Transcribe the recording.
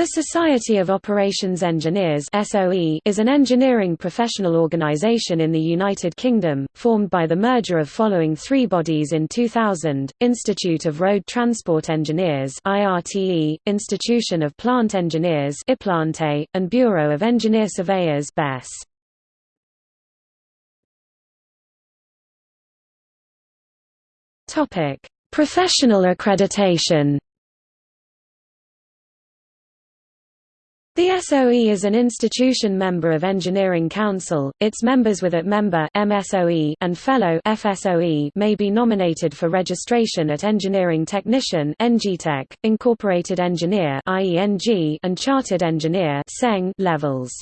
The Society of Operations Engineers is an engineering professional organisation in the United Kingdom, formed by the merger of following three bodies in 2000, Institute of Road Transport Engineers Institution of Plant Engineers and Bureau of Engineer Surveyors Professional accreditation The SOE is an institution member of Engineering Council, its members with at member MSOE and fellow FSOE may be nominated for registration at Engineering Technician Incorporated Engineer and Chartered Engineer levels.